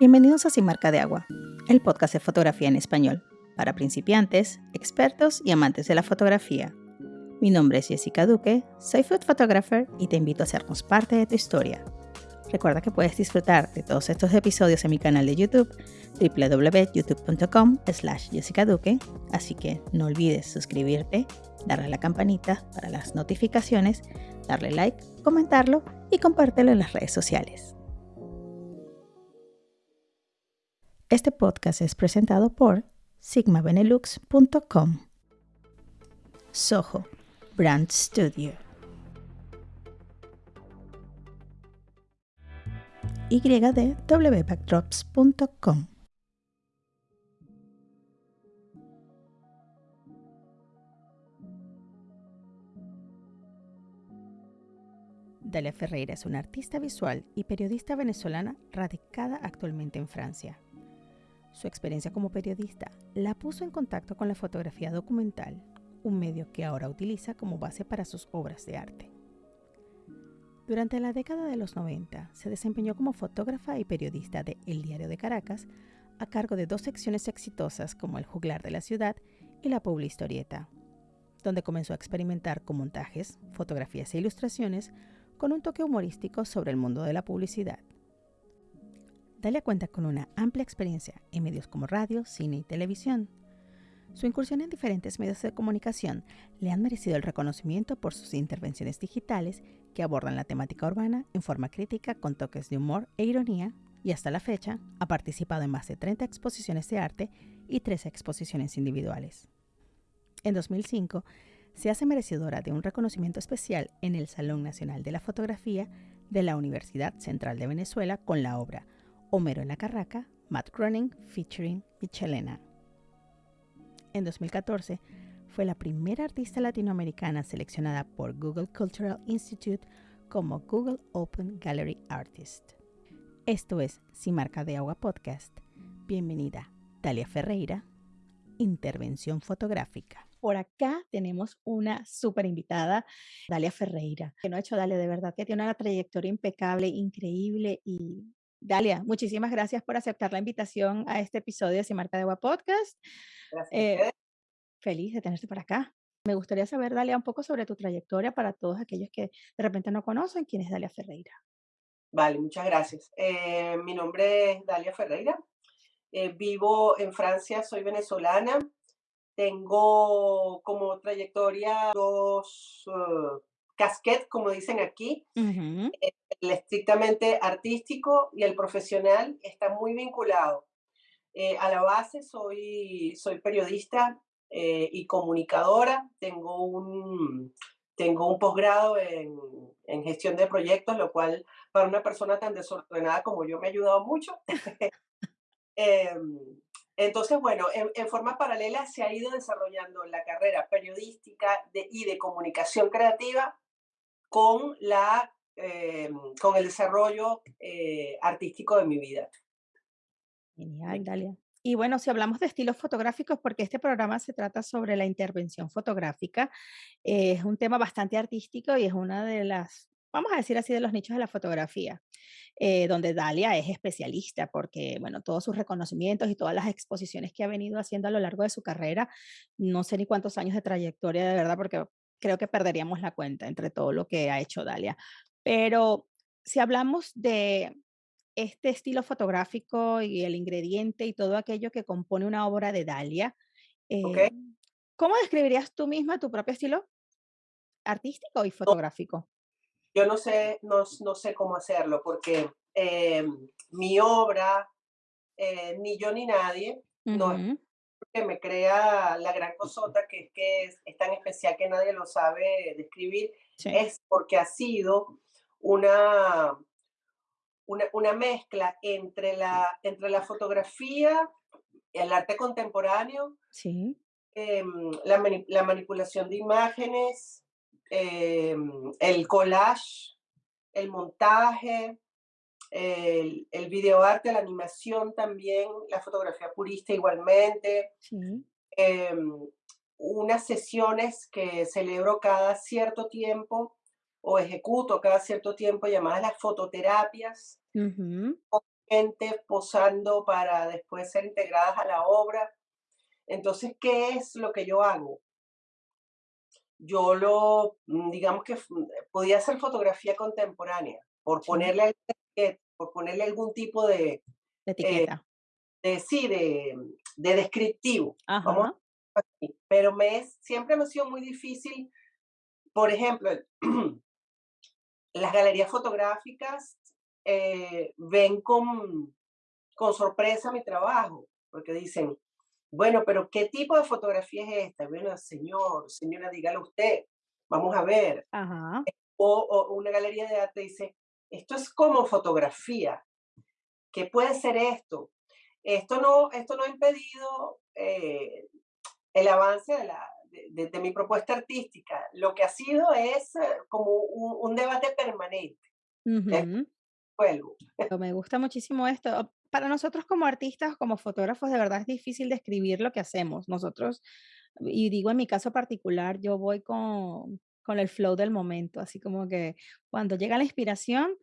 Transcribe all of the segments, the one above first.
Bienvenidos a Sin Marca de Agua, el podcast de fotografía en español, para principiantes, expertos y amantes de la fotografía. Mi nombre es Jessica Duque, soy food photographer y te invito a hacernos parte de tu historia. Recuerda que puedes disfrutar de todos estos episodios en mi canal de YouTube, www.youtube.com slash Jessica Duque, así que no olvides suscribirte, darle a la campanita para las notificaciones, darle like, comentarlo y compártelo en las redes sociales. Este podcast es presentado por sigmabenelux.com. Soho Brand Studio. ydwbackdrops.com. Dalia Ferreira es una artista visual y periodista venezolana radicada actualmente en Francia. Su experiencia como periodista la puso en contacto con la fotografía documental, un medio que ahora utiliza como base para sus obras de arte. Durante la década de los 90 se desempeñó como fotógrafa y periodista de El Diario de Caracas, a cargo de dos secciones exitosas como El Juglar de la Ciudad y La Publistorieta, donde comenzó a experimentar con montajes, fotografías e ilustraciones con un toque humorístico sobre el mundo de la publicidad. Dalia cuenta con una amplia experiencia en medios como radio, cine y televisión. Su incursión en diferentes medios de comunicación le han merecido el reconocimiento por sus intervenciones digitales que abordan la temática urbana en forma crítica con toques de humor e ironía y hasta la fecha ha participado en más de 30 exposiciones de arte y 13 exposiciones individuales. En 2005 se hace merecedora de un reconocimiento especial en el Salón Nacional de la Fotografía de la Universidad Central de Venezuela con la obra Homero en la Carraca, Matt Groening featuring Michelena. En 2014 fue la primera artista latinoamericana seleccionada por Google Cultural Institute como Google Open Gallery Artist. Esto es Sin Marca de Agua Podcast. Bienvenida, Dalia Ferreira, Intervención Fotográfica. Por acá tenemos una súper invitada, Dalia Ferreira, que no ha hecho Dalia de verdad, que tiene una trayectoria impecable, increíble y Dalia, muchísimas gracias por aceptar la invitación a este episodio de Sin Marca de Agua Podcast. Eh, feliz de tenerte por acá. Me gustaría saber, Dalia, un poco sobre tu trayectoria para todos aquellos que de repente no conocen quién es Dalia Ferreira. Vale, muchas gracias. Eh, mi nombre es Dalia Ferreira. Eh, vivo en Francia, soy venezolana. Tengo como trayectoria dos casquet, como dicen aquí. El estrictamente artístico y el profesional está muy vinculado. Eh, a la base soy, soy periodista eh, y comunicadora. Tengo un, tengo un posgrado en, en, gestión de proyectos, lo cual para una persona tan desordenada como yo me ha ayudado mucho. Em, entonces, bueno, en, forma paralela se ha ido desarrollando la carrera periodística de, y de comunicación creativa con, la, eh, con el desarrollo eh, artístico de mi vida. Genial, Dalia. Y bueno, si hablamos de estilos fotográficos, porque este programa se trata sobre la intervención fotográfica, eh, es un tema bastante artístico y es una de las, vamos a decir así, de los nichos de la fotografía, donde Dalia es especialista, porque bueno, todos sus reconocimientos y todas las exposiciones que ha venido haciendo a lo largo de su carrera, no sé ni cuántos años de trayectoria de verdad, porque creo que perderíamos la cuenta entre todo lo que ha hecho Dalia. Pero si hablamos de este estilo fotográfico y el ingrediente y todo aquello que compone una obra de Dalia, eh, ¿cómo describirías tú misma tu propio estilo artístico y fotográfico? Yo no sé, no, no sé cómo hacerlo porque em, mi obra, eh, ni yo ni nadie, no, que me crea la gran cosota, que es que es, tan especial que nadie lo sabe describir, es porque ha sido una, una, mezcla entre la, entre la fotografía, el arte contemporáneo, sí. Em, la, la, manipulación de imágenes, em, el collage, el montaje, el, el videoarte, la animación también, la fotografía purista igualmente. Em, unas sesiones que celebro cada cierto tiempo o ejecuto cada cierto tiempo llamadas las fototerapias, gente posando para después ser integradas a la obra. Entonces, ¿qué es lo que yo hago? Yo lo, mm, digamos que podía hacer fotografía contemporánea, por ponerle, por ponerle algún tipo de, de etiqueta. de, sí, de, de descriptivo. pero me es, siempre me ha sido muy difícil, por ejemplo, las galerías fotográficas eh, ven con, con sorpresa mi trabajo, porque dicen, bueno, pero ¿qué tipo de fotografía es esta? Bueno, señor, señora, dígalo usted, vamos a ver. O, una galería de arte dice, esto es como fotografía, ¿qué puede ser esto? Esto no, esto no ha impedido eh, el avance de, la, de, mi propuesta artística. Lo que ha sido es eh, como un, debate permanente. Me gusta muchísimo esto. Para nosotros como artistas, como fotógrafos, de verdad es difícil describir lo que hacemos. Nosotros, y digo en mi caso particular, yo voy con, con el flow del momento, así como que cuando llega la inspiración,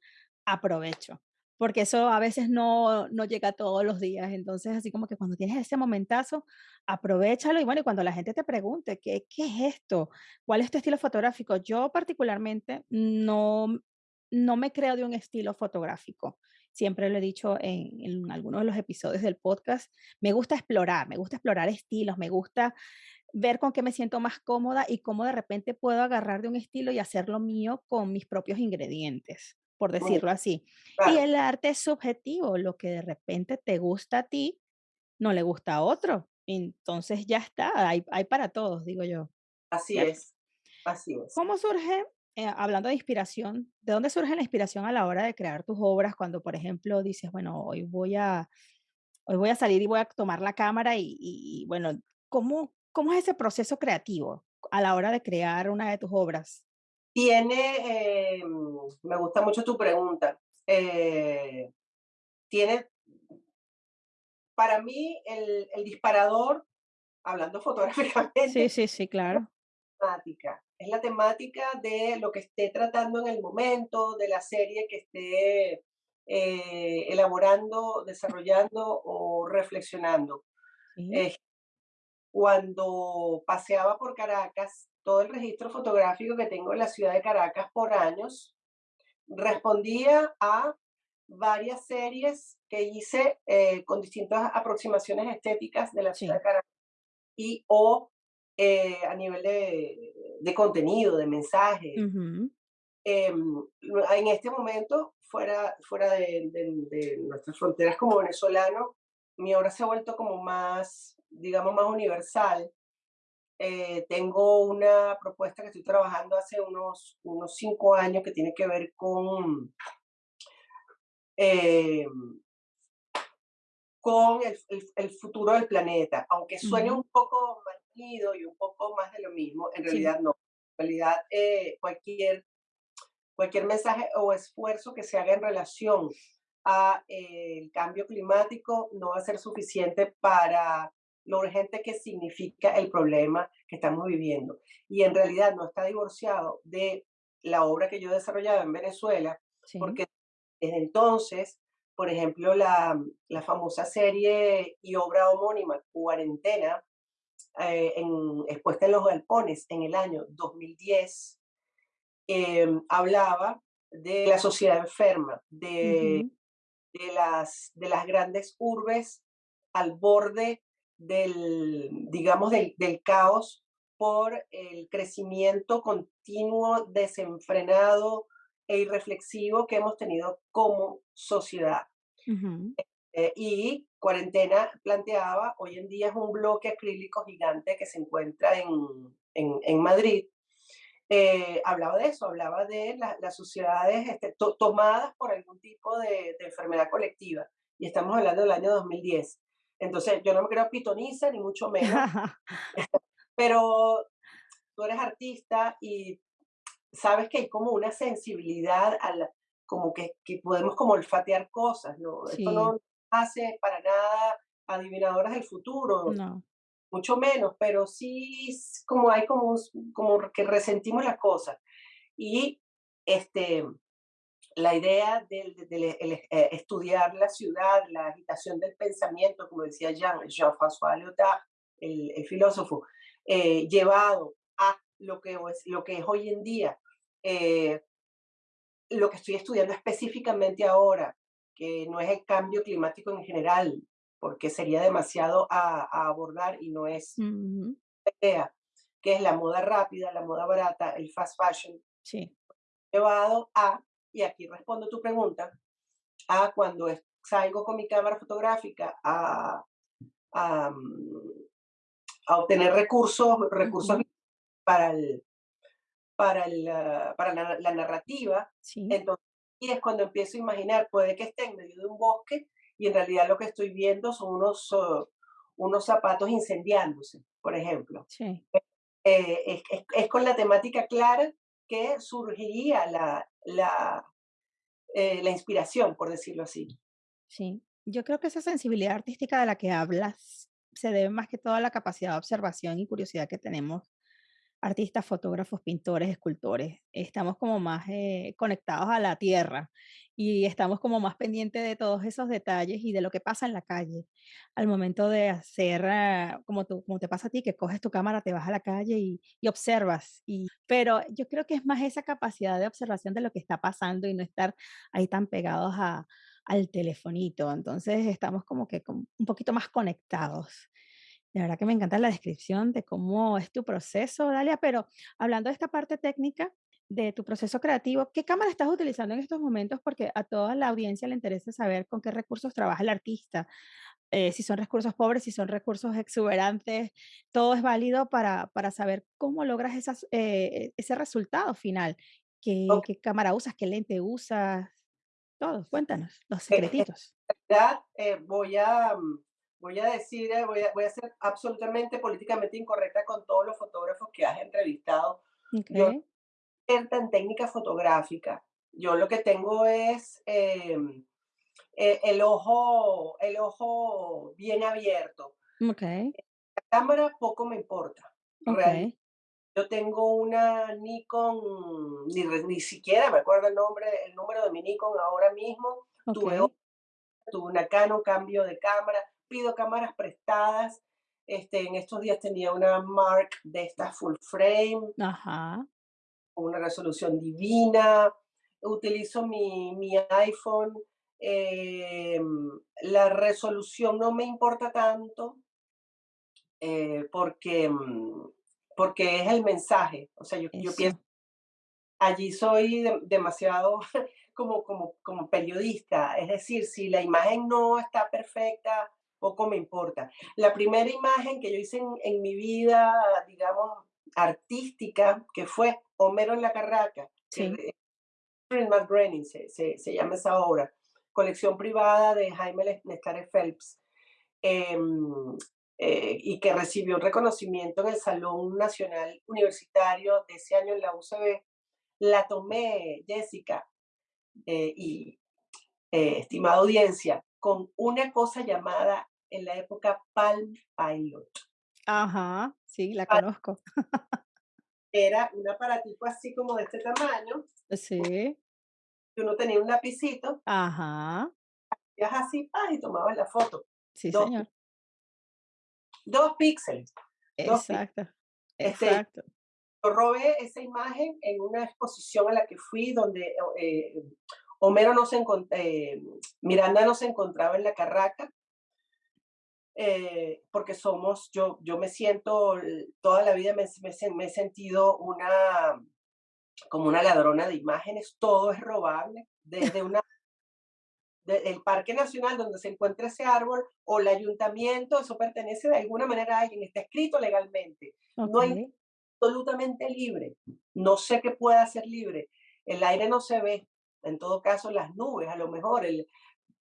aprovecho porque eso a veces no, no llega todos los días. Entonces, así como que cuando tienes ese momentazo, aprovechalo y bueno, y cuando la gente te pregunte, ¿qué, qué es esto? ¿Cuál es tu estilo fotográfico? Yo particularmente no, no me creo de un estilo fotográfico. Siempre lo he dicho en, en algunos de los episodios del podcast. Me gusta explorar, me gusta explorar estilos, me gusta ver con qué me siento más cómoda y cómo de repente puedo agarrar de un estilo y hacerlo mío con mis propios ingredientes por decirlo así. Y el arte es subjetivo, lo que de repente te gusta a ti, no le gusta a otro. Entonces ya está, hay, hay para todos, digo yo. Así es, así es. ¿Cómo surge, eh, hablando de inspiración, de dónde surge la inspiración a la hora de crear tus obras cuando, por ejemplo, dices, bueno, hoy voy a, hoy voy a salir y voy a tomar la cámara y, y bueno, ¿cómo, ¿cómo es ese proceso creativo a la hora de crear una de tus obras? Tiene, eh, me gusta mucho tu pregunta, eh, tiene, para mí el, el, disparador, hablando fotográficamente, sí, sí, sí, claro. Temática. Es la temática de lo que esté tratando en el momento, de la serie que esté eh, elaborando, desarrollando o reflexionando. Cuando paseaba por Caracas, todo el registro fotográfico que tengo en la ciudad de Caracas por años, respondía a varias series que hice eh, con distintas aproximaciones estéticas de la ciudad de Caracas y o eh, a nivel de, contenido, de mensaje. Em, en este momento, fuera, fuera de, de, nuestras fronteras como venezolano, mi obra se ha vuelto como más, digamos, más universal eh, tengo una propuesta que estoy trabajando hace unos, unos cinco años que tiene que ver con, eh, con el, el, futuro del planeta. Aunque suene un poco manido y un poco más de lo mismo, en realidad no. En realidad, eh, cualquier, cualquier mensaje o esfuerzo que se haga en relación a el cambio climático no va a ser suficiente para lo urgente que significa el problema que estamos viviendo. Y en realidad no está divorciado de la obra que yo desarrollaba en Venezuela, porque desde entonces, por ejemplo, la, la, famosa serie y obra homónima Cuarentena, eh, en, expuesta en los galpones en el año 2010, em, hablaba de la sociedad enferma, de, de, las, de las grandes urbes al borde del, digamos, del, del caos por el crecimiento continuo, desenfrenado e irreflexivo que hemos tenido como sociedad. Eh, y Cuarentena planteaba, hoy en día es un bloque acrílico gigante que se encuentra en, en, en Madrid. Eh, hablaba de eso, hablaba de las sociedades este, tomadas por algún tipo de, de, enfermedad colectiva. Y estamos hablando del año 2010. Entonces, yo no me creo pitoniza, ni mucho menos, pero tú eres artista y sabes que hay como una sensibilidad a la, como que, que podemos como olfatear cosas, ¿no? Esto no hace para nada adivinadoras del futuro, no. Mucho menos, pero sí como hay como, como que resentimos las cosas. Y este, la idea de, eh, estudiar la ciudad, la agitación del pensamiento, como decía Jean, Jean-François Lyotard, el, filósofo, eh, llevado a lo que, es, lo que es hoy en día, eh, lo que estoy estudiando específicamente ahora, que no es el cambio climático en general, porque sería demasiado a, abordar y no es la idea, que es la moda rápida, la moda barata, el fast fashion, sí. llevado a y aquí respondo tu pregunta, a cuando salgo con mi cámara fotográfica a, a, mm, obtener recursos, recursos para, el, para, el, ah, para la, narrativa, entonces y es cuando empiezo a imaginar, puede que esté en medio de un bosque y en realidad lo que estoy viendo son unos, oh, unos zapatos incendiándose, por ejemplo. Sí. Eh, es, es, con la temática clara que surgiría la, la, eh, la inspiración, por decirlo así. Sí, yo creo que esa sensibilidad artística de la que hablas se debe más que todo a la capacidad de observación y curiosidad que tenemos artistas, fotógrafos, pintores, escultores. Estamos como más eh, conectados a la tierra y estamos como más pendientes de todos esos detalles y de lo que pasa en la calle. Al momento de hacer, ah, como, tú, como te pasa a ti, que coges tu cámara, te vas a la calle y, y observas. Y, pero yo creo que es más esa capacidad de observación de lo que está pasando y no estar ahí tan pegados a, al telefonito. Entonces estamos como que un poquito más conectados. De verdad que me encanta la descripción de cómo es tu proceso, Dalia, pero hablando de esta parte técnica de tu proceso creativo, ¿qué cámara estás utilizando en estos momentos? Porque a toda la audiencia le interesa saber con qué recursos trabaja el artista. Eh, si son recursos pobres, si son recursos exuberantes, todo es válido para, para saber cómo logras esas, eh, ese resultado final. ¿Qué, ¿Qué, cámara usas? ¿Qué lente usas? Todo, cuéntanos, los secretitos. Eh, voy a mm, voy a decir, eh, voy a, voy a ser absolutamente políticamente incorrecta con todos los fotógrafos que has entrevistado. Yo en técnica fotográfica. Yo lo que tengo es em, e, el, ojo, el ojo bien abierto. Okay. La cámara poco me importa. Yo tengo una Nikon, ni, ni siquiera me acuerdo el nombre, el número de mi Nikon ahora mismo. Tuve, tuve una Canon, cambio de cámara pido cámaras prestadas. Este, en estos días tenía una Mark de esta full frame, Ajá. Una resolución divina. Utilizo mi, mi iPhone. Em, la resolución no me importa tanto eh, porque, porque es el mensaje. O sea, yo, yo pienso, allí soy demasiado como, como, como periodista. Es decir, si la imagen no está perfecta, poco me importa. La primera imagen que yo hice en, mi vida, digamos, artística, que fue Homero en la Carraca, sí. que se, se, llama esa obra, colección privada de Jaime Nescares Phelps, em, eh, y que recibió un reconocimiento en el Salón Nacional Universitario de ese año en la UCB, la tomé, Jessica, eh, y eh, estimada audiencia, con una cosa llamada en la época Palm Pilot. Ajá, sí, la conozco. Era un aparatito así como de este tamaño. Sí. Que uno tenía un lapicito. Ajá. Hacías así, ah, y tomabas la foto. Sí, señor. Dos píxeles. Exacto. Este, exacto. yo robé esa imagen en una exposición a la que fui donde eh, Homero no se eh, Miranda no se encontraba en la carraca, eh, porque somos, yo, yo me siento, toda la vida me, me, he sentido una, como una ladrona de imágenes, todo es robable, desde una el Parque Nacional donde se encuentra ese árbol o el ayuntamiento, eso pertenece de alguna manera a alguien, está escrito legalmente. No hay absolutamente libre. No sé qué pueda ser libre. El aire no se ve, en todo caso las nubes, a lo mejor, el,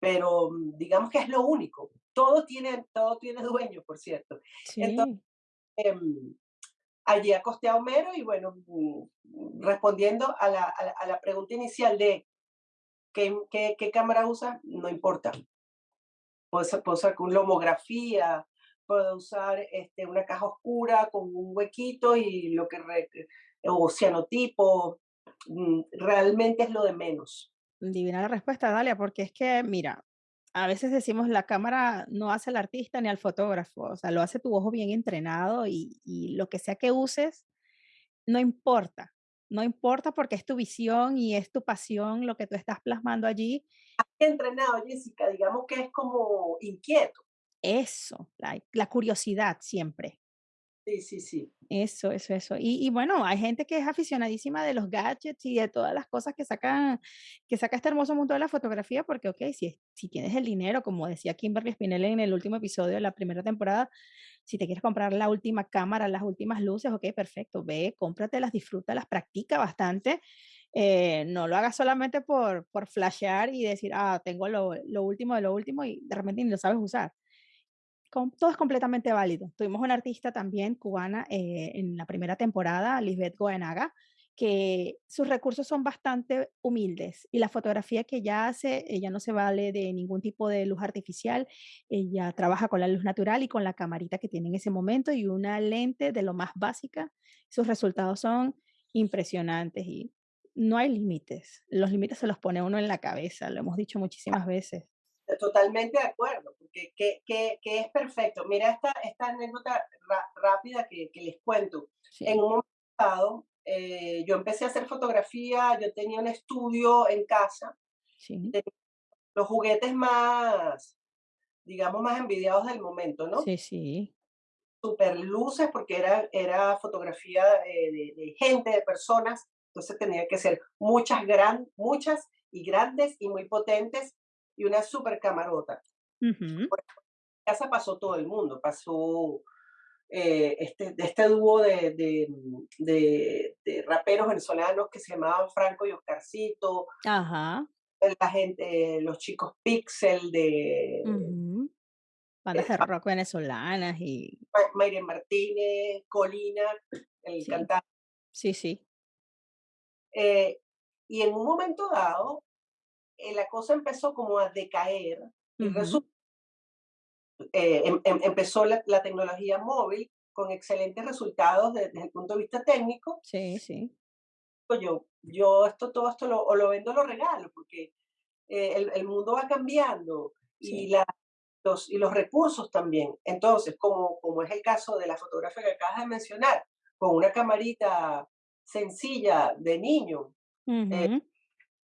pero mm, digamos que es lo único. Todo tiene, todo tiene dueño, por cierto. Entonces, em, allí acosté a Homero y bueno, mm, respondiendo a la, a la, pregunta inicial de ¿qué, qué, qué cámara usa, no importa. Puedo, puedo usar con lomografía, puedo usar este, una caja oscura con un huequito y lo que, o cianotipo, Mm, realmente es lo de menos. Divina la respuesta, Dalia, porque es que, mira, a veces decimos la cámara no hace al artista ni al fotógrafo, o sea, lo hace tu ojo bien entrenado y, y lo que sea que uses, no importa, no importa porque es tu visión y es tu pasión lo que tú estás plasmando allí. Entrenado, Jessica, digamos que es como inquieto. Eso, la, la curiosidad siempre. Sí, sí, sí. Eso, eso, eso. Y, y, bueno, hay gente que es aficionadísima de los gadgets y de todas las cosas que sacan, que saca este hermoso mundo de la fotografía, porque, ok, si, si tienes el dinero, como decía Kimberly Spinelli en el último episodio de la primera temporada, si te quieres comprar la última cámara, las últimas luces, ok, perfecto, ve, cómpratelas, disfrútalas, practica bastante. Eh, no lo hagas solamente por, por flashear y decir, ah, tengo lo, lo último de lo último y de repente ni lo sabes usar todo es completamente válido. Tuvimos una artista también cubana eh, en la primera temporada, Lisbeth Goenaga, que sus recursos son bastante humildes y la fotografía que ella hace, ella no se vale de ningún tipo de luz artificial, ella trabaja con la luz natural y con la camarita que tiene en ese momento y una lente de lo más básica. Sus resultados son impresionantes y no hay límites. Los límites se los pone uno en la cabeza, lo hemos dicho muchísimas veces. Totalmente de acuerdo, porque que, que, que es perfecto. Mira esta, esta anécdota rápida que, que, les cuento. En un momento dado, eh, yo empecé a hacer fotografía, yo tenía un estudio en casa, sí. los juguetes más, digamos, más envidiados del momento, ¿no? Sí, sí. Super luces, porque era, era fotografía eh, de, de, gente, de personas, entonces tenía que ser muchas, gran, muchas y grandes y muy potentes y una super camarota. En casa pasó todo el mundo, pasó eh, este, este dúo de, de, de, raperos venezolanos que se llamaban Franco y Oscarcito. Ajá. La gente, los chicos Pixel de... Bandas de rock venezolanas y... Mayre Martínez, Colina, el cantante. Sí, sí. Eh, y en un momento dado, eh, la cosa empezó como a decaer y eh, em, em, empezó la, tecnología móvil con excelentes resultados desde, el punto de vista técnico. Sí, sí. Pues yo, yo esto, todo esto lo, o lo vendo o lo regalo, porque eh, el, el, mundo va cambiando y, la, los, y los recursos también. Entonces, como, como es el caso de la fotografía que acabas de mencionar, con una camarita sencilla de niño,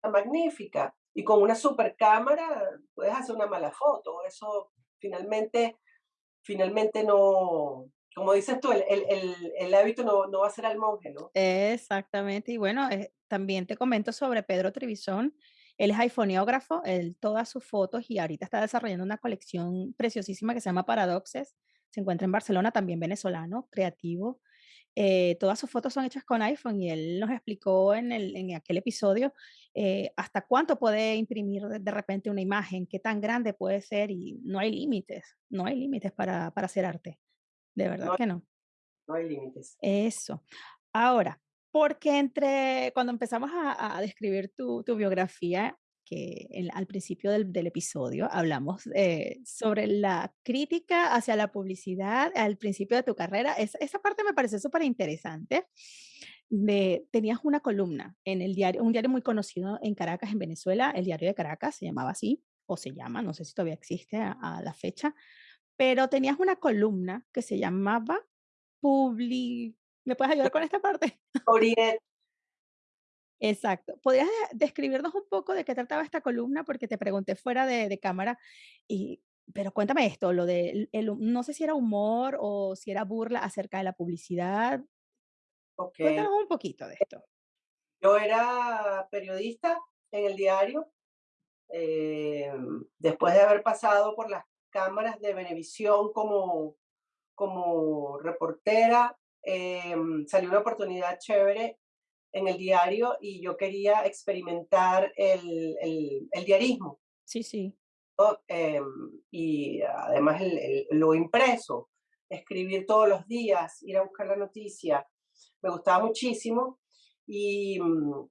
magnífica, y con una super cámara puedes hacer una mala foto. Eso finalmente, finalmente no, como dices tú, el, el, el, hábito no, no, va a ser al monje, ¿no? Exactamente. Y bueno, eh, también te comento sobre Pedro Trivizón. Él es iPhoneógrafo, él todas sus fotos y ahorita está desarrollando una colección preciosísima que se llama Paradoxes. Se encuentra en Barcelona, también venezolano, creativo. Eh, todas sus fotos son hechas con iPhone y él nos explicó en, el, en aquel episodio eh, hasta cuánto puede imprimir de, repente una imagen, qué tan grande puede ser y no hay límites, no hay límites para, para hacer arte. De verdad que no. No hay límites. Eso. Ahora, porque entre, cuando empezamos a, a describir tu, tu, biografía, que al principio del, del episodio hablamos eh, sobre la crítica hacia la publicidad al principio de tu carrera. Es, esa parte me parece súper interesante. De, tenías una columna en el diario, un diario muy conocido en Caracas, en Venezuela, el diario de Caracas, se llamaba así, o se llama, no sé si todavía existe a, a la fecha, pero tenías una columna que se llamaba Publi... ¿Me puedes ayudar con esta parte? Exacto. ¿Podrías describirnos un poco de qué trataba esta columna? Porque te pregunté fuera de, cámara, y, pero cuéntame esto, lo de, el, no sé si era humor o si era burla acerca de la publicidad. Okay. Cuéntanos un poquito de esto. Yo era periodista en el diario, eh, después de haber pasado por las cámaras de Venevisión como, como reportera, eh, salió una oportunidad chévere en el diario y yo quería experimentar el, el, el diarismo. Sí, sí. Em, y además el, lo impreso, escribir todos los días, ir a buscar la noticia, me gustaba muchísimo y mm,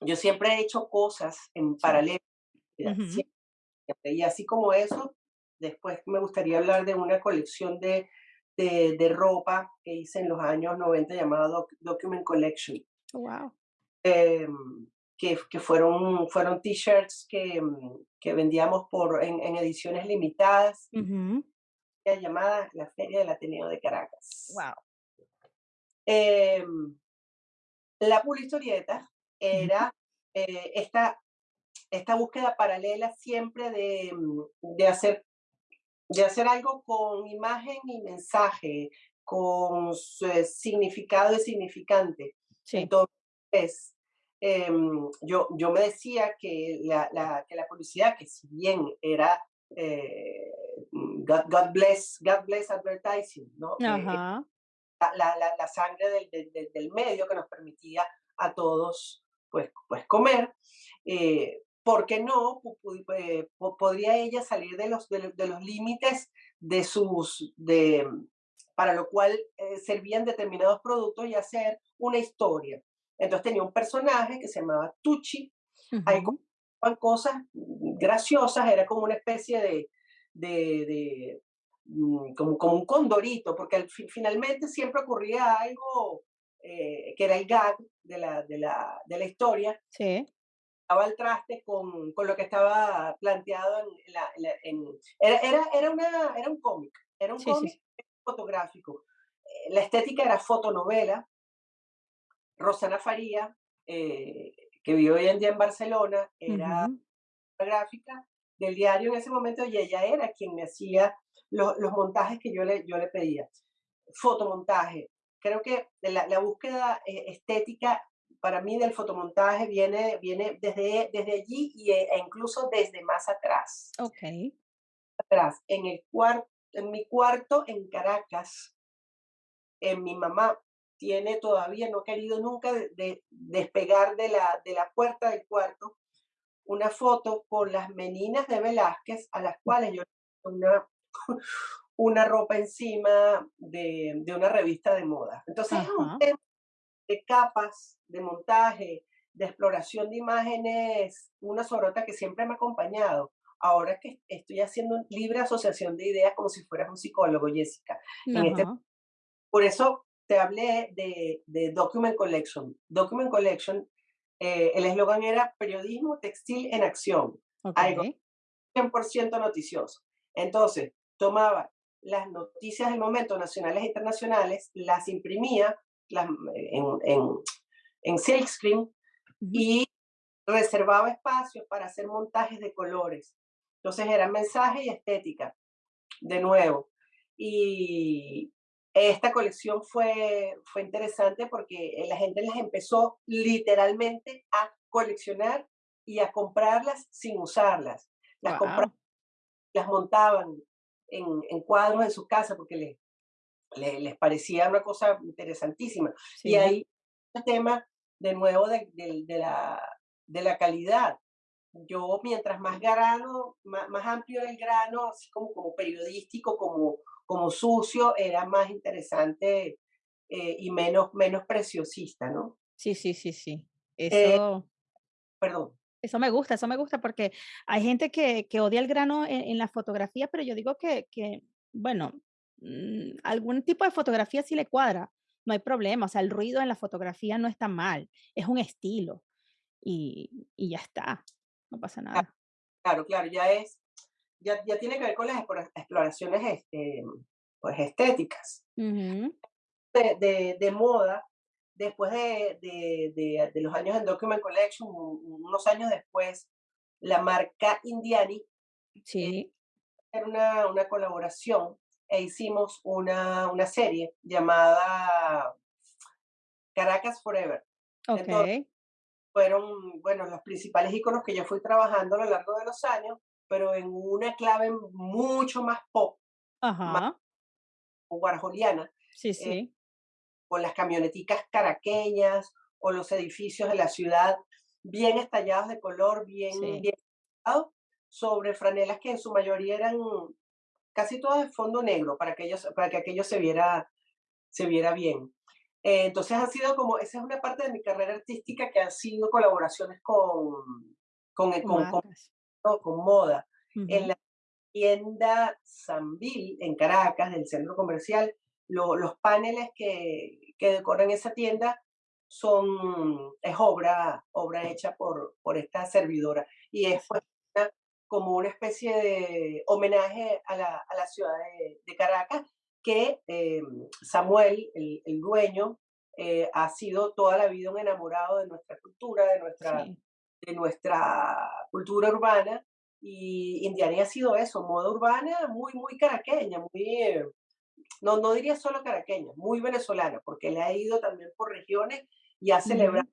yo siempre he hecho cosas en paralelo. Y así como eso, después me gustaría hablar de una colección de, de, de ropa que hice en los años 90 llamada Document Collection. Wow. Eh, que, que fueron, fueron t-shirts que, que, vendíamos por, en, en ediciones limitadas, llamada la Feria del Ateneo de Caracas. Wow. Em, la publistorieta era eh, esta, esta búsqueda paralela siempre de, mm, de, hacer, de hacer algo con imagen y mensaje, con eh, significado y significante. Entonces, em, yo, yo me decía que la, la, que la publicidad, que si bien era eh, God, God, bless, God bless advertising, ¿no? Ajá la, la, la sangre del, del, del, medio que nos permitía a todos pues, pues comer. Eh, ¿Por qué no? Eh, podría ella salir de los, de, los límites de sus, de, para lo cual eh, servían determinados productos y hacer una historia. Entonces tenía un personaje que se llamaba Tucci, hay cosas graciosas, era como una especie de, de, Mm, como, como un condorito, porque al, finalmente siempre ocurría algo eh, que era el gag de la, de la, de la historia. Sí. Estaba al traste con, con, lo que estaba planteado en la... En, era, era, era, una, era un cómic, era un cómic fotográfico. Eh, la estética era fotonovela. Rosana Faría, eh, que vive hoy en día en Barcelona, era gráfica del diario en ese momento y ella era quien me hacía los, los montajes que yo le, yo le pedía. Fotomontaje. Creo que la, la búsqueda eh, estética para mí del fotomontaje viene, viene desde, desde allí y, e, e incluso desde más atrás. Ok. Atrás. En, el cuarto, en mi cuarto en Caracas, en mi mamá tiene todavía, no ha querido nunca de, despegar de la, de la puerta del cuarto una foto con las meninas de Velázquez a las cuales yo una una ropa encima de, de una revista de moda. Entonces es un tema de capas, de montaje, de exploración de imágenes, una sorota que siempre me ha acompañado. Ahora que estoy haciendo libre asociación de ideas como si fueras un psicólogo, Jessica. Este, por eso te hablé de, de Document Collection. Document Collection, eh, el eslogan era periodismo textil en acción. Algo 100% noticioso. Entonces, tomaba las noticias del momento, nacionales e internacionales, las imprimía las, en, en, en silkscreen y reservaba espacios para hacer montajes de colores. Entonces era mensaje y estética, de nuevo. Y esta colección fue, fue interesante porque la gente las empezó literalmente a coleccionar y a comprarlas sin usarlas. Las, las montaban en, cuadros en su casa porque les, les, parecía una cosa interesantísima. Y ahí el tema de nuevo de, de, la, de la calidad. Yo, mientras más grano, más, más, amplio el grano, así como, como periodístico, como, como sucio, era más interesante eh, y menos, menos preciosista, ¿no? Sí, sí, sí, sí. Eh, Eso. perdón. Eso me gusta, eso me gusta porque hay gente que, que odia el grano en, la fotografía, pero yo digo que, que bueno, mm, algún tipo de fotografía sí le cuadra, no hay problema, o sea, el ruido en la fotografía no está mal, es un estilo y, y ya está, no pasa nada. Claro, claro, ya es, ya, ya tiene que ver con las exploraciones este, pues, estéticas. de, de, de, moda, después de, de, de, los años en Document Collection, unos años después, la marca Indiani sí. era una, una colaboración e hicimos una, una serie llamada Caracas Forever. Okay. Fueron, bueno, los principales iconos que yo fui trabajando a lo largo de los años, pero en una clave mucho más pop, Ajá. más guarjoliana. Sí, eh, sí con las camioneticas caraqueñas o los edificios de la ciudad bien estallados de color, bien, bien sobre franelas que en su mayoría eran casi todas de fondo negro para que, ellos, para que aquello se viera, se viera bien. Eh, entonces ha sido como, esa es una parte de mi carrera artística que han sido colaboraciones con, con, con, con, moda. En la tienda Sanville, en Caracas, del centro comercial, los paneles que, que decoran esa tienda son, es obra, obra hecha por, por esta servidora. Y es como una especie de homenaje a la, a la ciudad de, Caracas, que eh, Samuel, el, el dueño, eh, ha sido toda la vida un enamorado de nuestra cultura, de nuestra, de nuestra cultura urbana. Y Indiana ha sido eso, moda urbana muy, muy caraqueña, muy, eh, no, no diría solo caraqueña, muy venezolana, porque le ha ido también por regiones y ha celebrado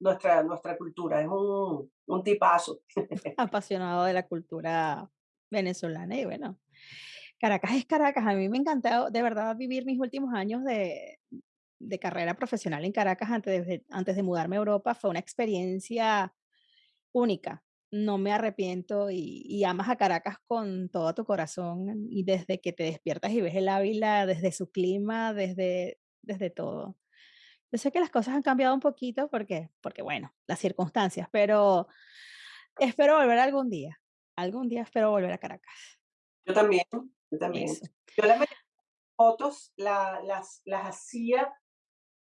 nuestra, nuestra cultura. Es un, un tipazo. Apasionado de la cultura venezolana y bueno, Caracas es Caracas. A mí me encantado de verdad vivir mis últimos años de, de carrera profesional en Caracas antes de, antes de mudarme a Europa. Fue una experiencia única. No me arrepiento y, y, amas a Caracas con todo tu corazón y desde que te despiertas y ves el Ávila, desde su clima, desde, desde todo. Yo sé que las cosas han cambiado un poquito porque, porque, bueno, las circunstancias, pero espero volver algún día. Algún día espero volver a Caracas. Yo también, yo también. Yo las fotos la, las, las hacía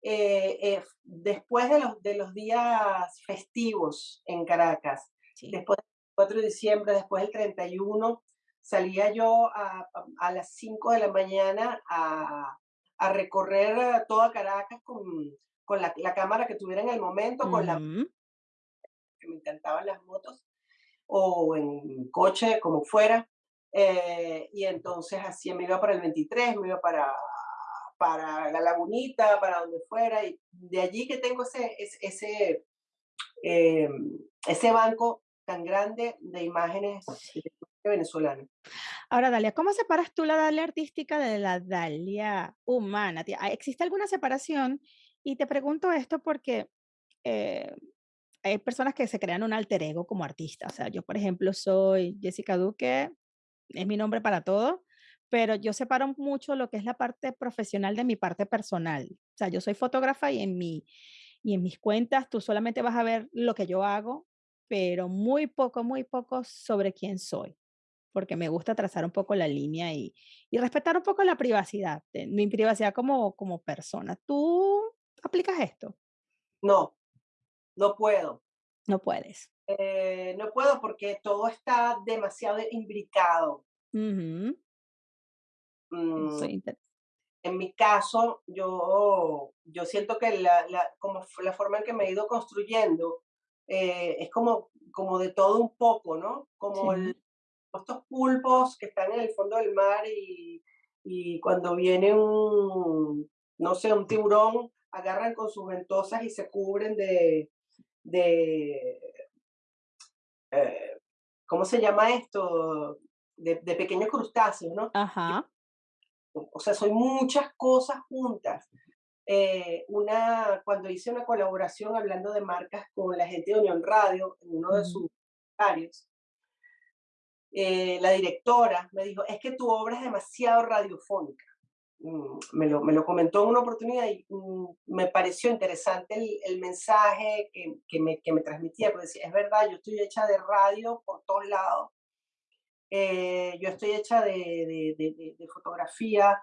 eh, eh, después de los, de los días festivos en Caracas. Después del 4 de diciembre, después del 31, salía yo a, a las 5 de la mañana a, a recorrer eh, toda Caracas con, con la, la, cámara que tuviera en el momento, con la que me encantaban las motos, o en coche, como fuera. Eh, y entonces así me iba para el 23, me iba para, para la lagunita, para donde fuera, y de allí que tengo ese, ese, eh, ese banco tan grande de imágenes venezolana. Ahora, Dalia, ¿cómo separas tú la Dalia artística de la Dalia humana? ¿Existe alguna separación? Y te pregunto esto porque eh, hay personas que se crean un alter ego como artista. O sea, yo, por ejemplo, soy Jessica Duque, es mi nombre para todo, pero yo separo mucho lo que es la parte profesional de mi parte personal. O sea, yo soy fotógrafa y en, mi, y en mis cuentas tú solamente vas a ver lo que yo hago, pero muy poco, muy poco sobre quién soy porque me gusta trazar un poco la línea y, y respetar un poco la privacidad, mi privacidad como, como persona. ¿Tú aplicas esto? No, no puedo. No puedes. Eh, no puedo porque todo está demasiado imbricado. Uh en mi caso, yo, yo siento que la, la, como la forma en que me he ido construyendo eh, es como, como de todo un poco, ¿no? Como el, estos pulpos que están en el fondo del mar y, y cuando viene un, no sé, un tiburón, agarran con sus ventosas y se cubren de, de eh, ¿cómo se llama esto? De, de, pequeños crustáceos, ¿no? Ajá. O sea, son muchas cosas juntas. Eh, una, cuando hice una colaboración hablando de marcas con la gente de Unión Radio, en uno de sus áreas, eh, la directora me dijo, es que tu obra es demasiado radiofónica. Mm, me, lo, me lo comentó en una oportunidad y mm, me pareció interesante el, el mensaje que, que, me, que, me, transmitía, porque decía, es verdad, yo estoy hecha de radio por todos lados, eh, yo estoy hecha de, de, de, de fotografía,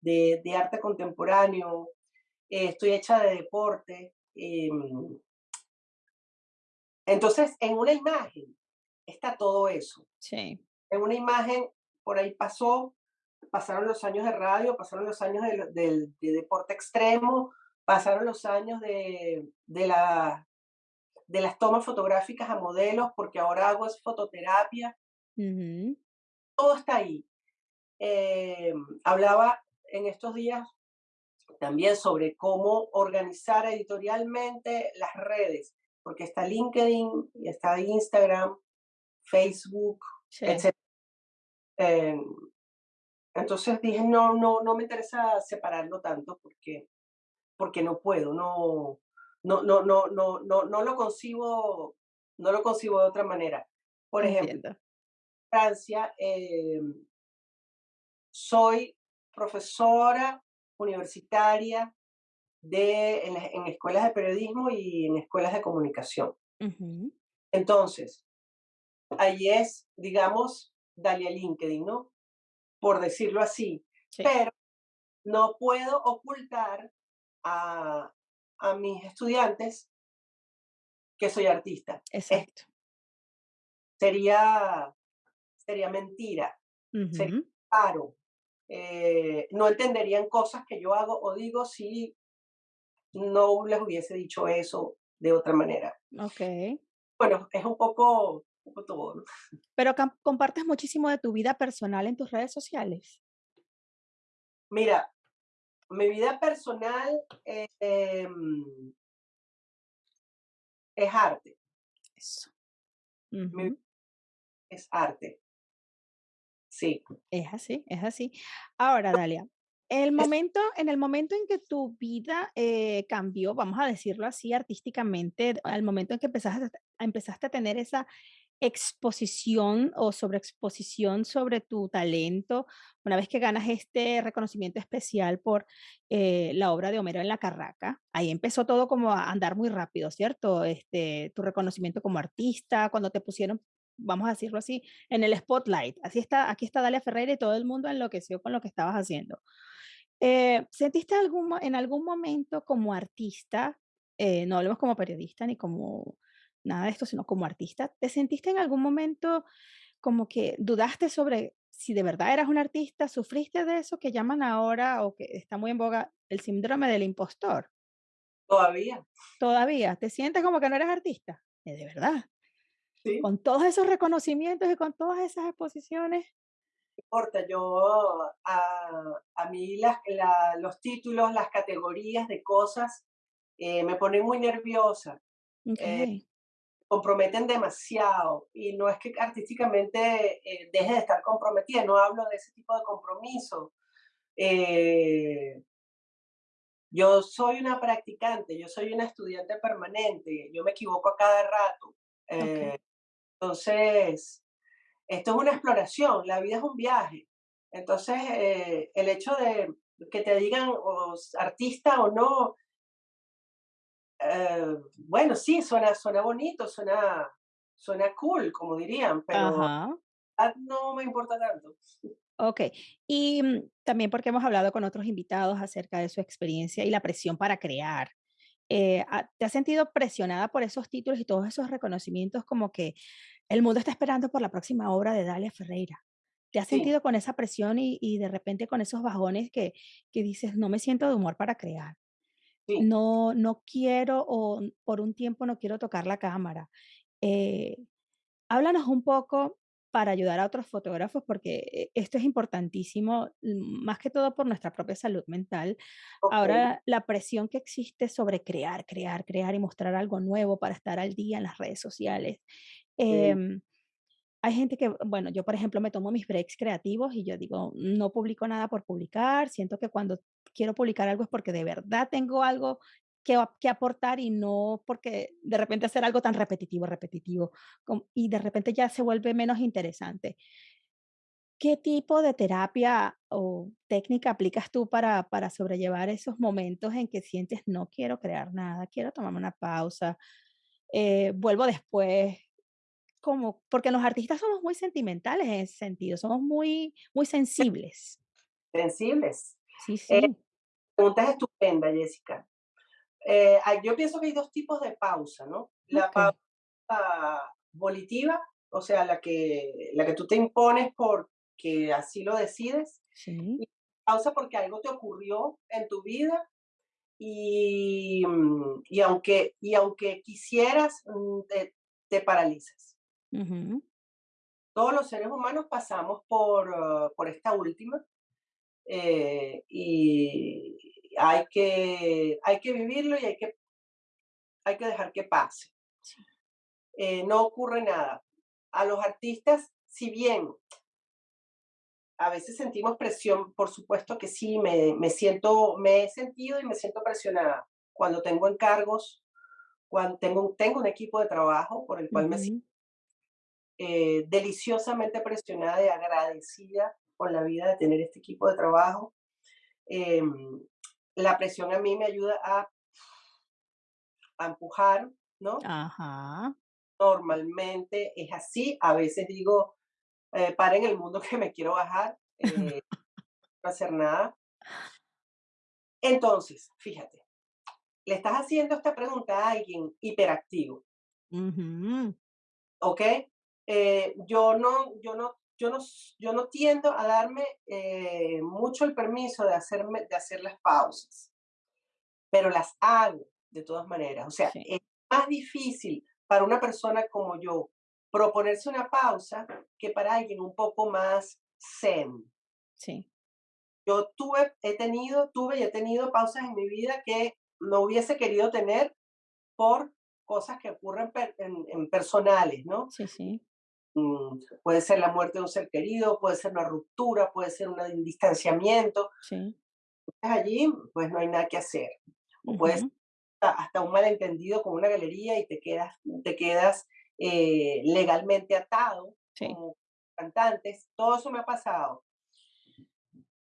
de, arte contemporáneo, eh, estoy hecha de deporte. Em, entonces, en una imagen, está todo eso. Sí. En una imagen, por ahí pasó, pasaron los años de radio, pasaron los años de, deporte extremo, pasaron los años de, de, la, de las tomas fotográficas a modelos, porque ahora hago es fototerapia. Todo está ahí. Eh, hablaba en estos días también sobre cómo organizar editorialmente las redes, porque está LinkedIn está Instagram Facebook, etc. entonces dije, no, no, no me interesa separarlo tanto porque, porque no puedo, no, no, no, no, no, no, no lo concibo, no lo concibo de otra manera. Por ejemplo, en Francia, em, soy profesora universitaria de, en, escuelas de periodismo y en escuelas de comunicación. Entonces, ahí es, digamos, Dalia LinkedIn, ¿no? Por decirlo así. Pero no puedo ocultar a, a mis estudiantes que soy artista. Exacto. sería, sería mentira, sería claro. Eh, no entenderían cosas que yo hago o digo si no les hubiese dicho eso de otra manera. Ok. Bueno, es un poco, poco todo. Pero compartes muchísimo de tu vida personal en tus redes sociales. Mira, mi vida personal em, es arte. Eso. Es arte. Sí. Es así, es así. Ahora, Dalia, el momento, en el momento en que tu vida eh, cambió, vamos a decirlo así artísticamente, al momento en que empezaste, empezaste a tener esa exposición o sobreexposición sobre tu talento, una vez que ganas este reconocimiento especial por eh, la obra de Homero en la Carraca, ahí empezó todo como a andar muy rápido, ¿cierto? Este, tu reconocimiento como artista, cuando te pusieron, vamos a decirlo así, en el spotlight. Así está, aquí está Dalia Ferreira y todo el mundo enloqueció con lo que estabas haciendo. Eh, ¿Sentiste algún, en algún momento como artista, eh, no hablemos como periodista ni como nada de esto, sino como artista, ¿te sentiste en algún momento como que dudaste sobre si de verdad eras un artista? ¿Sufriste de eso que llaman ahora o que está muy en boga el síndrome del impostor? Todavía. Todavía. ¿Te sientes como que no eres artista? Eh, de verdad. Sí. Con todos esos reconocimientos y con todas esas exposiciones. No importa, yo a, a mí las, los títulos, las categorías de cosas eh, me ponen muy nerviosa. Eh, okay comprometen demasiado y no es que artísticamente eh, deje de estar comprometida, no hablo de ese tipo de compromiso. Eh, yo soy una practicante, yo soy una estudiante permanente, yo me equivoco a cada rato. Eh, entonces, esto es una exploración, la vida es un viaje. Entonces, el hecho de que te digan o artista o no, eh, bueno, sí, suena, suena bonito, suena, suena cool, como dirían, pero no me importa tanto. Ok, y mm, también porque hemos hablado con otros invitados acerca de su experiencia y la presión para crear. Eh, ah, ¿Te has sentido presionada por esos títulos y todos esos reconocimientos como que el mundo está esperando por la próxima obra de Dalia Ferreira? ¿Te has sentido con esa presión y, y, de repente con esos bajones que, que dices, no me siento de humor para crear? No, no quiero o por un tiempo no quiero tocar la cámara. Eh, háblanos un poco para ayudar a otros fotógrafos, porque eh, esto es importantísimo, mm, más que todo por nuestra propia salud mental. Ahora, la presión que existe sobre crear, crear, crear y mostrar algo nuevo para estar al día en las redes sociales. Em, hay gente que, bueno, yo por ejemplo me tomo mis breaks creativos y yo digo, no publico nada por publicar, siento que cuando quiero publicar algo es porque de verdad tengo algo que, que aportar y no porque de repente hacer algo tan repetitivo, repetitivo, y de repente ya se vuelve menos interesante. ¿Qué tipo de terapia o técnica aplicas tú para, para sobrellevar esos momentos en que sientes no quiero crear nada, quiero tomarme una pausa, eh, vuelvo después, como, porque los artistas somos muy sentimentales en ese sentido, somos muy, muy sensibles. Sensibles. Sí, eh, sí. La pregunta es estupenda, Jessica. Eh, yo pienso que hay dos tipos de pausa, ¿no? La pausa volitiva, o sea, la que, la que tú te impones porque así lo decides. Sí. Y pausa porque algo te ocurrió en tu vida y, mm, y, aunque, y aunque quisieras, mm, te, te paralizas. Todos los seres humanos pasamos por, ah, por esta última eh, y hay que, hay que vivirlo y hay que, hay que dejar que pase. Eh, no ocurre nada. A los artistas, si bien a veces sentimos presión, por supuesto que sí, me, me, siento, me he sentido y me siento presionada cuando tengo encargos, cuando tengo, tengo un equipo de trabajo por el cual me siento eh, deliciosamente presionada y agradecida con la vida de tener este equipo de trabajo. Em, la presión a mí me ayuda a, empujar, ¿no? Ajá. Normalmente es así. A veces digo, eh, paren el mundo que me quiero bajar, eh, no hacer nada. Entonces, fíjate, le estás haciendo esta pregunta a alguien hiperactivo. ¿Ok? Eh, yo, no, yo, no, yo, no, yo no tiendo a darme eh, mucho el permiso de, hacerme, de hacer las pausas, pero las hago de todas maneras. O sea, es más difícil para una persona como yo proponerse una pausa que para alguien un poco más zen. Sí. Yo tuve, he tenido, tuve y he tenido pausas en mi vida que no hubiese querido tener por cosas que ocurren en, personales, ¿no? Sí, sí. Mm, puede ser la muerte de un ser querido, puede ser una ruptura, puede ser un distanciamiento. Sí. Allí, pues no hay nada que hacer. O puede ser hasta un malentendido con una galería y te quedas, te quedas eh, legalmente atado como cantantes. Todo eso me ha pasado.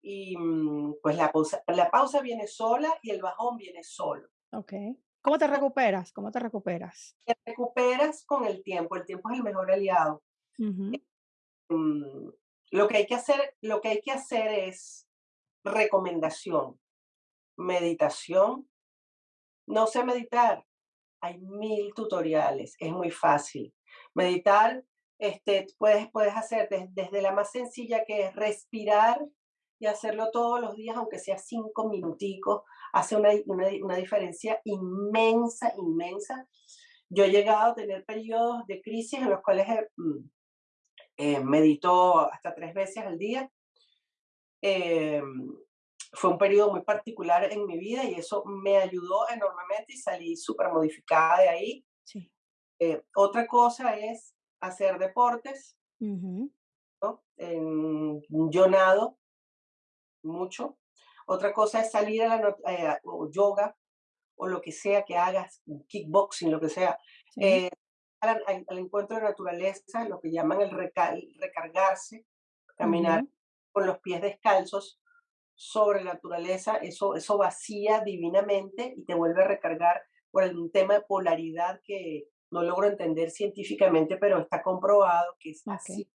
Y mm, pues la pausa, la pausa viene sola y el bajón viene solo. Ok. ¿Cómo te recuperas? ¿Cómo te recuperas? Te recuperas con el tiempo. El tiempo es el mejor aliado. Mm, lo que hay que hacer, lo que hay que hacer es recomendación, meditación. No sé meditar. Hay mil tutoriales. Es muy fácil. Meditar, este, puedes, puedes hacer desde la más sencilla que es respirar y hacerlo todos los días, aunque sea cinco minuticos, hace una, una, diferencia inmensa, inmensa. Yo he llegado a tener periodos de crisis en los cuales mm, eh, medito hasta tres veces al día. Eh, fue un periodo muy particular en mi vida y eso me ayudó enormemente y salí súper modificada de ahí. Sí. Eh, otra cosa es hacer deportes. ¿no? En, yo nado mucho. Otra cosa es salir a la eh, o yoga o lo que sea que hagas, kickboxing, lo que sea, eh, al, encuentro de naturaleza, lo que llaman el recargarse, caminar con los pies descalzos sobre la naturaleza, eso, eso vacía divinamente y te vuelve a recargar por algún tema de polaridad que no logro entender científicamente, pero está comprobado que es así.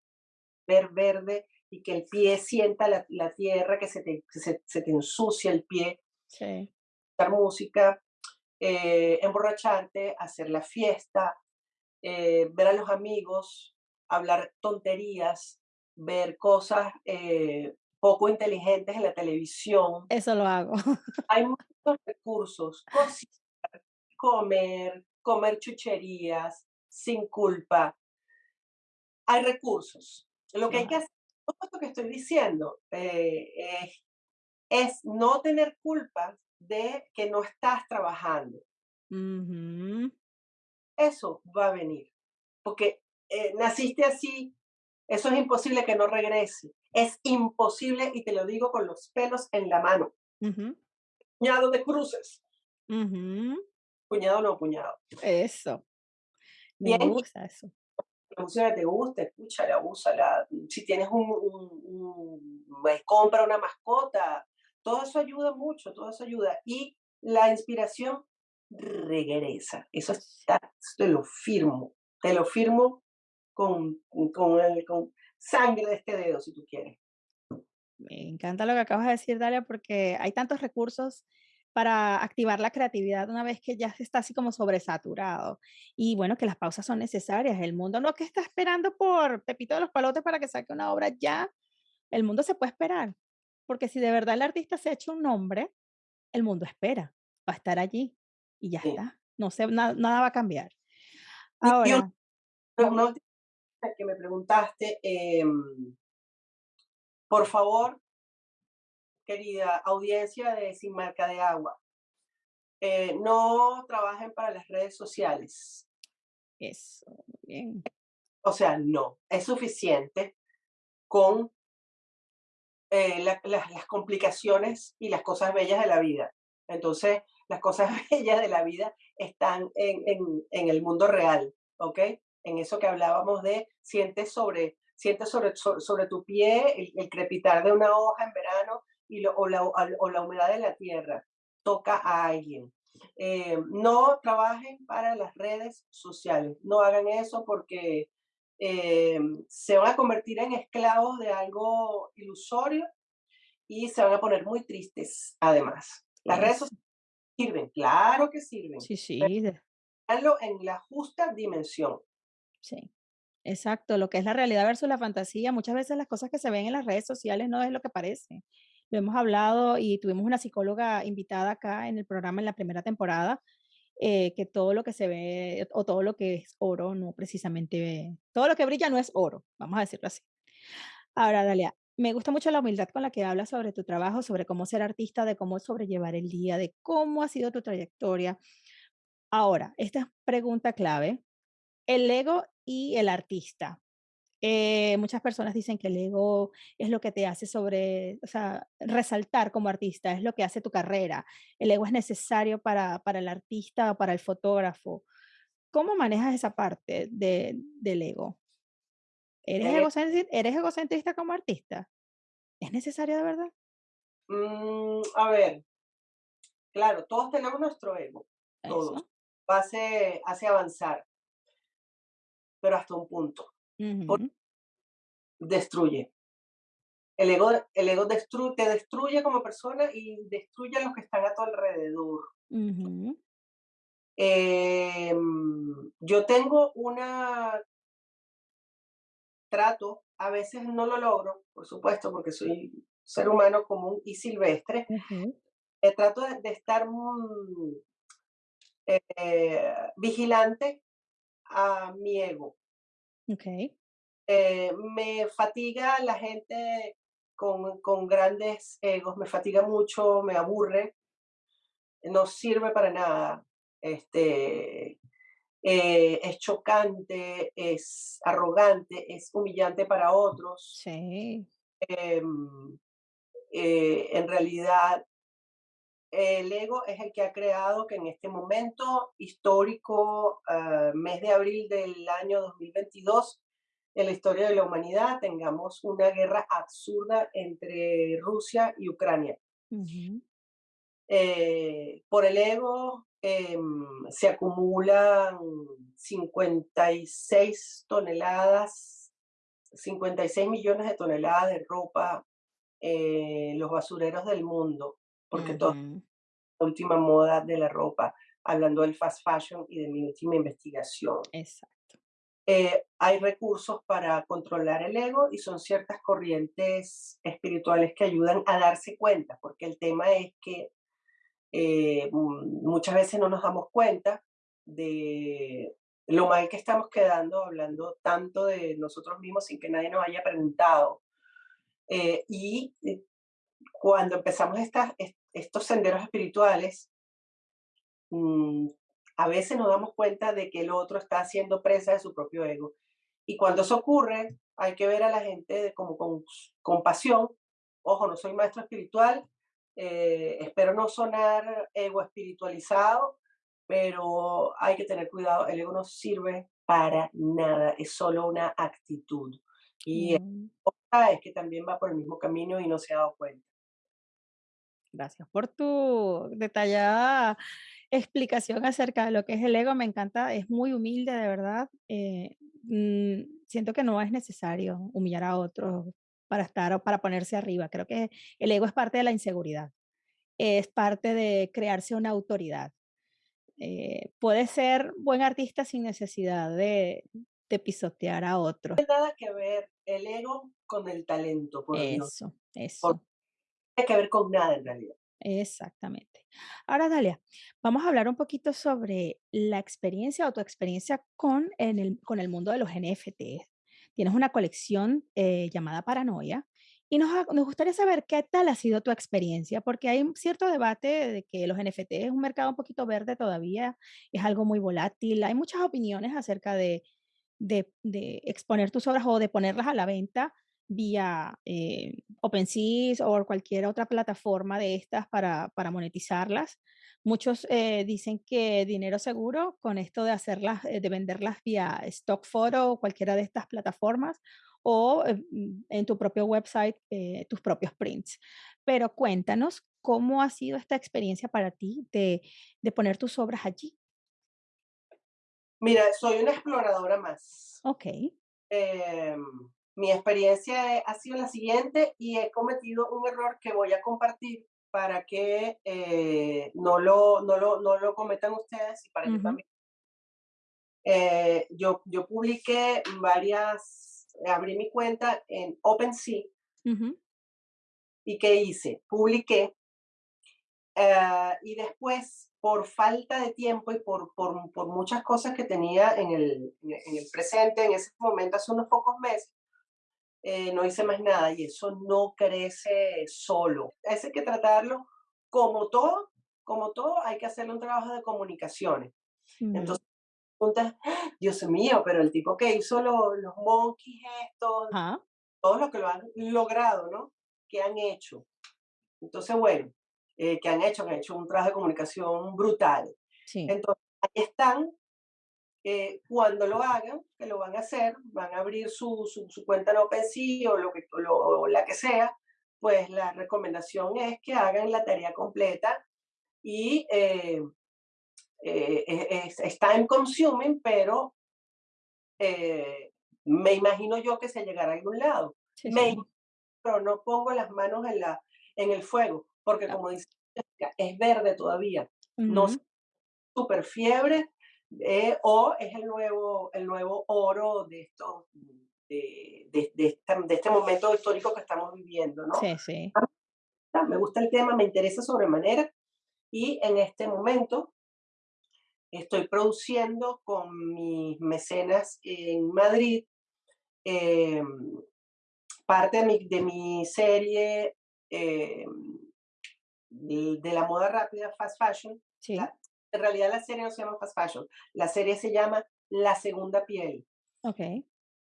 Ver verde y que el pie sienta la, tierra, que se te, se, te, ensucia el pie. Sí. música, eh, emborracharte, hacer la fiesta, eh, ver a los amigos, hablar tonterías, ver cosas eh, poco inteligentes en la televisión. Eso lo hago. Hay muchos recursos, cocinar, comer, comer chucherías, sin culpa. Hay recursos. Lo que hay que hacer todo esto que estoy diciendo eh, es, no tener culpa de que no estás trabajando. Eso va a venir, porque eh, naciste así, eso es imposible que no regrese. Es imposible, y te lo digo con los pelos en la mano. Puñado de cruces. Puñado no, puñado. Eso. Me gusta eso la música que te gusta, escúchala, úsala. Si tienes un, un, compra una mascota, todo eso ayuda mucho, todo eso ayuda. Y la inspiración regresa. Eso está, te lo firmo, te lo firmo con, con, con sangre de este dedo, si tú quieres. Me encanta lo que acabas de decir, Dalia, porque hay tantos recursos para activar la creatividad una vez que ya está así como sobresaturado. Y bueno, que las pausas son necesarias. El mundo no que está esperando por Pepito de los Palotes para que saque una obra ya. El mundo se puede esperar. Porque si de verdad el artista se ha hecho un nombre, el mundo espera. Va a estar allí y ya está. No sé, nada va a cambiar. Ahora. que me preguntaste, em, por favor, querida audiencia de Sin Marca de Agua, eh, no trabajen para las redes sociales. Eso, bien. O sea, no, es suficiente con eh, las complicaciones y las cosas bellas de la vida. Entonces, las cosas bellas de la vida están en, el mundo real, ¿ok? En eso que hablábamos de sientes sobre, sientes sobre, sobre, tu pie el, crepitar de una hoja en verano, y o, la, o, la, humedad de la tierra toca a alguien. Eh, no trabajen para las redes sociales, no hagan eso porque eh, se van a convertir en esclavos de algo ilusorio y se van a poner muy tristes además. Las redes sociales Sirven, claro que sirven. Sí, sí. en la justa dimensión. Sí. Exacto, lo que es la realidad versus la fantasía. Muchas veces las cosas que se ven en las redes sociales no es lo que parece. Lo hemos hablado y tuvimos una psicóloga invitada acá en el programa en la primera temporada, eh, que todo lo que se ve o todo lo que es oro no precisamente, todo lo que brilla no es oro, vamos a decirlo así. Ahora, Dalia, me gusta mucho la humildad con la que hablas sobre tu trabajo, sobre cómo ser artista, de cómo sobrellevar el día, de cómo ha sido tu trayectoria. Ahora, esta pregunta clave, el ego y el artista. Eh, muchas personas dicen que el ego es lo que te hace sobre, o sea, resaltar como artista, es lo que hace tu carrera. El ego es necesario para, para el artista para el fotógrafo. ¿Cómo manejas esa parte de, del ego? ¿Eres, eh egocentrista, ¿Eres egocentrista como artista? ¿Es necesario de verdad? Mm, a ver, claro, todos tenemos nuestro ego, todos. Hace, hace avanzar pero hasta un punto. Destruye. El ego, el ego te destruye como persona y destruye a los que están a tu alrededor. Em, yo tengo una trato, a veces no lo logro, por supuesto, porque soy ser humano común y silvestre. trato de, estar eh, vigilante a mi ego. Okay. Eh, me fatiga la gente con, con, grandes egos, me fatiga mucho, me aburre, no sirve para nada. Este, eh, es chocante, es arrogante, es humillante para otros. Sí. Em, eh, en realidad el ego es el que ha creado que en este momento histórico, ah, mes de abril del año 2022, en la historia de la humanidad tengamos una guerra absurda entre Rusia y Ucrania. Eh, por el ego em, se acumulan 56 toneladas, 56 millones de toneladas de ropa en los basureros del mundo porque todo la última moda de la ropa, hablando del fast fashion y de mi última investigación. Exacto. Eh, hay recursos para controlar el ego y son ciertas corrientes espirituales que ayudan a darse cuenta, porque el tema es que eh, muchas veces no nos damos cuenta de lo mal que estamos quedando hablando tanto de nosotros mismos sin que nadie nos haya preguntado. Eh, y cuando empezamos estas, estos senderos espirituales, mm, a veces nos damos cuenta de que el otro está haciendo presa de su propio ego. Y cuando eso ocurre, hay que ver a la gente como con compasión. Ojo, no soy maestro espiritual, eh, espero no sonar ego espiritualizado, pero hay que tener cuidado. El ego no sirve para nada, es solo una actitud. Y mm. es que también va por el mismo camino y no se ha dado cuenta. Gracias por tu detallada explicación acerca de lo que es el ego. Me encanta, es muy humilde, de verdad. Eh, mm, siento que no es necesario humillar a otros para estar o para ponerse arriba. Creo que el ego es parte de la inseguridad, es parte de crearse una autoridad. Eh, puede ser buen artista sin necesidad de, pisotear a otros. No tiene nada que ver el ego con el talento, por Eso, eso tiene que ver con nada en realidad. Exactamente. Ahora, Dalia, vamos a hablar un poquito sobre la experiencia o tu experiencia con, en el, con el mundo de los NFT. Tienes una colección eh, llamada Paranoia y nos, nos, gustaría saber qué tal ha sido tu experiencia, porque hay un cierto debate de que los NFT es un mercado un poquito verde todavía, es algo muy volátil, hay muchas opiniones acerca de, de, de exponer tus obras o de ponerlas a la venta vía eh, OpenSea o cualquier otra plataforma de estas para, para monetizarlas. Muchos eh, dicen que dinero seguro con esto de hacerlas, eh, de venderlas vía Stock Photo o cualquiera de estas plataformas o mm, en tu propio website, tus propios prints. Pero cuéntanos cómo ha sido esta experiencia para ti de, de poner tus obras allí. Mira, soy una exploradora más. Ok. Eh, mi experiencia ha sido la siguiente y he cometido un error que voy a compartir para que eh, no, lo, no, lo, no, lo, cometan ustedes y para que también. Eh, yo, yo publiqué varias, abrí mi cuenta en OpenSea. ¿Y qué hice? Publiqué eh, y después, por falta de tiempo y por, por, por muchas cosas que tenía en el, en el, presente, en ese momento, hace unos pocos meses, eh, no hice más nada y eso no crece solo. Hay que tratarlo como todo, como todo, hay que hacerle un trabajo de comunicaciones. Entonces, preguntas, Dios mío, pero el tipo que hizo los, los monkeys estos, todos los que lo han logrado, ¿no? ¿Qué han hecho? Entonces, bueno, eh, que han hecho, han hecho un trabajo de comunicación brutal. Entonces, ahí están. Eh, cuando lo hagan, que lo van a hacer, van a abrir su, su, cuenta en OpenSea o, lo que, lo, la que sea, pues la recomendación es que hagan la tarea completa y eh, es, time consuming, pero me imagino yo que se llegará a algún lado. pero no pongo las manos en, la, en el fuego porque como dice es verde todavía, no es super fiebre, eh, o es el nuevo, el nuevo oro de, esto, de, de, este, de, este, momento histórico que estamos viviendo, ¿no? Sí, sí. Ah, me gusta el tema, me interesa sobremanera, y en este momento estoy produciendo con mis mecenas en Madrid em, parte de mi, de mi serie eh, de, la moda rápida, fast fashion. en realidad la serie no se llama fast fashion, la serie se llama La Segunda Piel. Ok.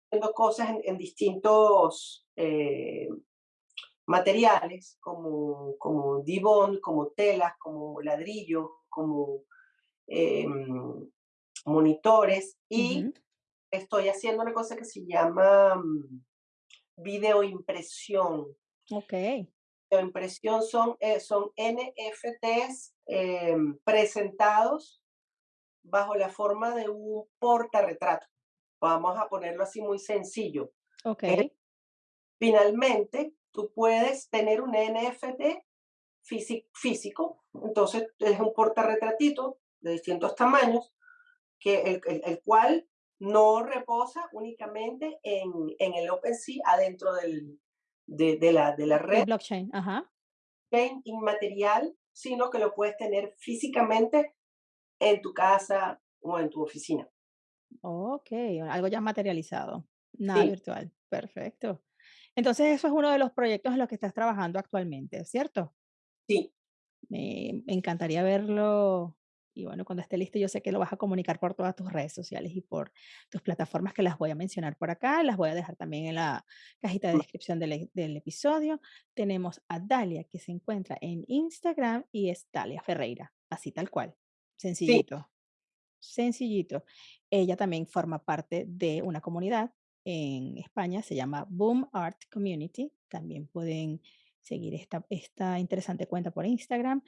Haciendo cosas en, distintos eh, materiales, como, como dibón, como telas, como ladrillos, como em, monitores, y estoy haciendo una cosa que se llama mm, videoimpresión. Ok impresión son, eh, son NFTs em, presentados bajo la forma de un portarretrato. Vamos a ponerlo así muy sencillo. Ok. finalmente, tú puedes tener un NFT físico, entonces es un portarretratito de distintos tamaños, que el, el, cual no reposa únicamente en, en el OpenSea adentro del, de, la, de la red. blockchain, ajá. inmaterial, sino que lo puedes tener físicamente en tu casa o en tu oficina. Ok, algo ya materializado, nada virtual. Perfecto. Entonces, eso es uno de los proyectos en los que estás trabajando actualmente, ¿cierto? Sí. Me encantaría verlo y bueno, cuando esté listo, yo sé que lo vas a comunicar por todas tus redes sociales y por tus plataformas que las voy a mencionar por acá. Las voy a dejar también en la cajita de descripción del, del episodio. Tenemos a Dalia, que se encuentra en Instagram y es Dalia Ferreira, así tal cual. Sencillito. Sencillito. Ella también forma parte de una comunidad en España, se llama Boom Art Community. También pueden seguir esta, esta interesante cuenta por Instagram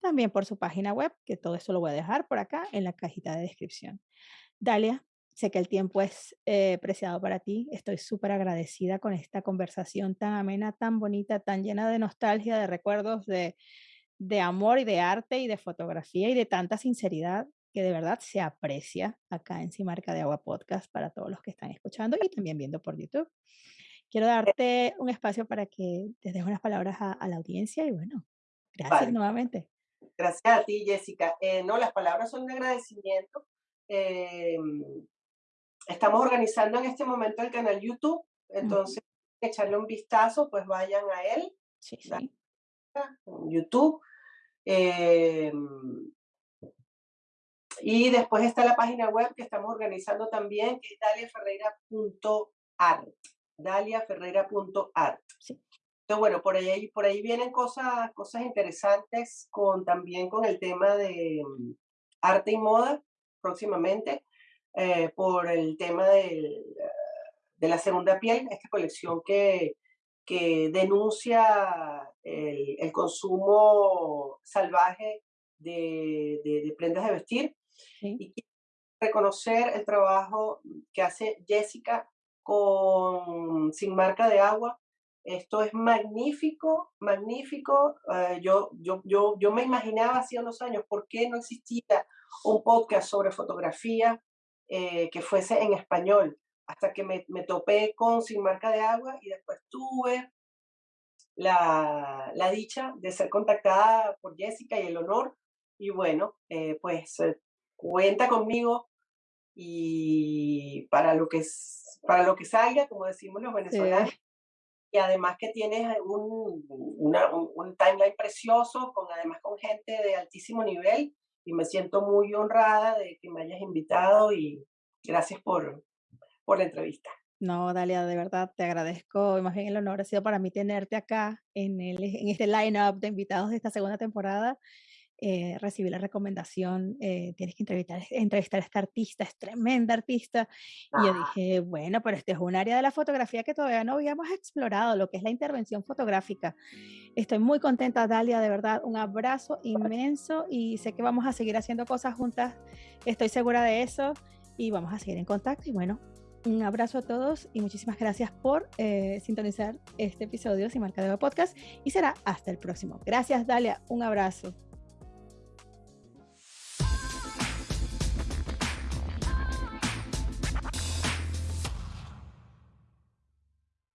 también por su página web, que todo eso lo voy a dejar por acá en la cajita de descripción. Dalia, sé que el tiempo es eh, preciado para ti. Estoy súper agradecida con esta conversación tan amena, tan bonita, tan llena de nostalgia, de recuerdos, de, de amor y de arte y de fotografía y de tanta sinceridad que de verdad se aprecia acá en Simarca de Agua Podcast para todos los que están escuchando y también viendo por YouTube. Quiero darte un espacio para que te des unas palabras a, la audiencia y bueno, gracias nuevamente. Gracias a ti, Jessica. Eh, no, las palabras son de agradecimiento. Eh, estamos organizando en este momento el canal YouTube, entonces echarle un vistazo, pues vayan a él. Sí, sí. YouTube. Eh, y después está la página web que estamos organizando también, que es daliaferreira.art. Daliaferreira.art. Sí. Entonces, bueno, por ahí, por ahí vienen cosas, cosas interesantes con, también con el tema de mm, arte y moda próximamente, eh, por el tema del, de la segunda piel, esta colección que, que denuncia el, el consumo salvaje de, de, prendas de vestir y reconocer el trabajo que hace Jessica con Sin Marca de Agua, Esto es magnífico, magnífico. Eh, yo, yo, yo, yo me imaginaba hace unos años por qué no existía un podcast sobre fotografía eh, que fuese en español, hasta que me, me, topé con Sin Marca de Agua y después tuve la, la dicha de ser contactada por Jessica y el honor. Y bueno, eh, pues cuenta conmigo y para lo que, para lo que salga, como decimos los venezolanos y además que tienes un, un, timeline precioso, con además con gente de altísimo nivel y me siento muy honrada de que me hayas invitado y gracias por, por la entrevista. No, Dalia, de verdad te agradezco. Más bien el honor ha sido para mí tenerte acá en, el, en este line-up de invitados de esta segunda temporada eh, recibí la recomendación, eh, tienes que entrevistar, entrevistar a esta artista, es tremenda artista. Y yo ah. dije, bueno, pero este es un área de la fotografía que todavía no habíamos explorado, lo que es la intervención fotográfica. Estoy muy contenta, Dalia, de verdad, un abrazo inmenso y sé que vamos a seguir haciendo cosas juntas, estoy segura de eso y vamos a seguir en contacto. Y bueno, un abrazo a todos y muchísimas gracias por eh, sintonizar este episodio Sin Marca de Podcast y será hasta el próximo. Gracias, Dalia, un abrazo.